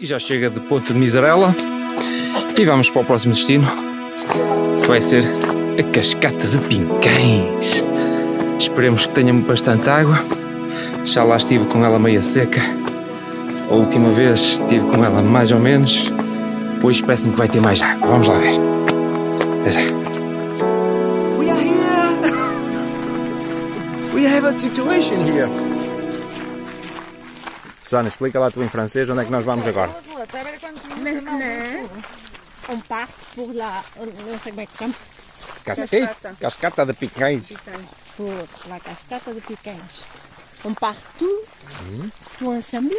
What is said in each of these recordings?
E já chega de Ponte de Miserela e vamos para o próximo destino, que vai ser a Cascata de Pinquães. Esperemos que tenha bastante água. Já lá estive com ela meia seca. A última vez estive com ela mais ou menos. Pois parece-me que vai ter mais água. Vamos lá ver. Até já. We are here. We have a situation here. Susana, explica lá tu em francês onde é que nós vamos agora. Maintenant, on part pour la. Se chama. Cascata, Cascata de Pinquães. Pour la cascata de Piquens. On part tout, tout ensemble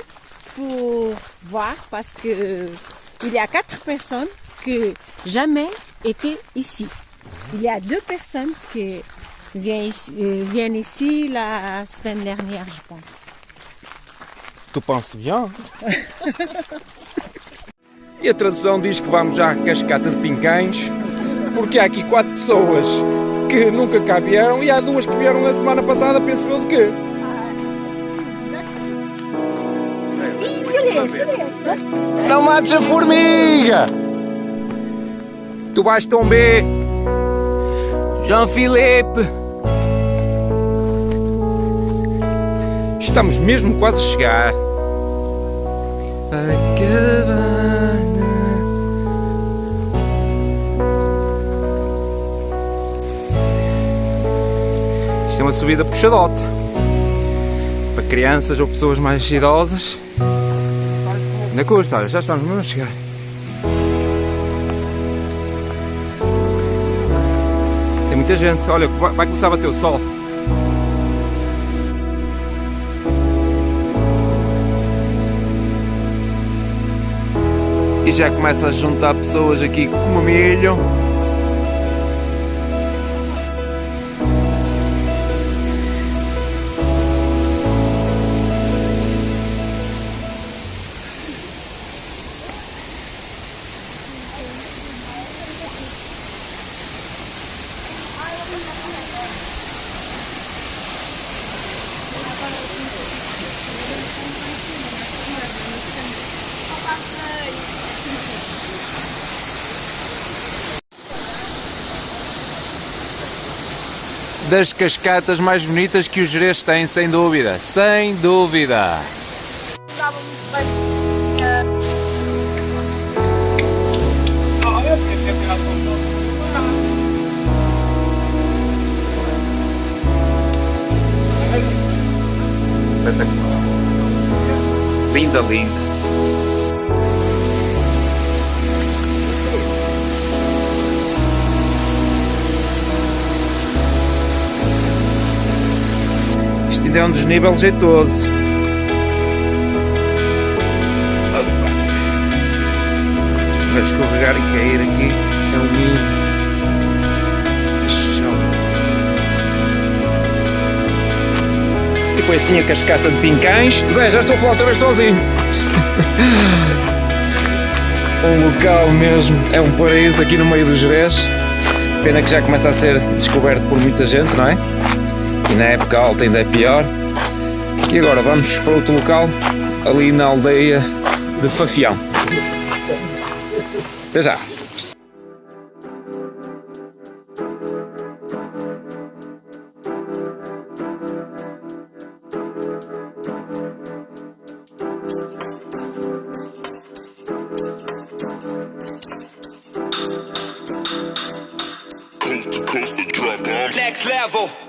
pour voir parce que il y a quatre personnes qui jamais étaient ici. Il y a deux personnes qui viennent ici, euh, viennent ici la semaine dernière, je pense. Tu penses bien? e a tradução diz que vamos à Cascata de Pinquães porque há aqui quatro pessoas que nunca cá vieram e há duas que vieram na semana passada, penso eu de quê? Não mates a formiga! Tu vais tomber! Jean-Philippe! Estamos mesmo quase a chegar. A cabana. Isto é uma subida puxadote. Para crianças ou pessoas mais idosas. Ainda custa, olha, já estamos mesmo a chegar. Tem muita gente, olha, vai começar a bater o sol. E já começa a juntar pessoas aqui como milho. Das cascatas mais bonitas que os Jerez têm, sem dúvida. Sem dúvida. Linda, linda. É um desnível jeitoso. Vai escorregar e cair aqui. É um ninho. E foi assim a cascata de Pincães. Zé, já estou a falar outra vez sozinho. um local mesmo, é um paraíso aqui no meio do Jerez. Pena que já começa a ser descoberto por muita gente, não é? Na época alta ainda é pior. E agora vamos para outro local, ali na aldeia de Fafião. Até já! Next level.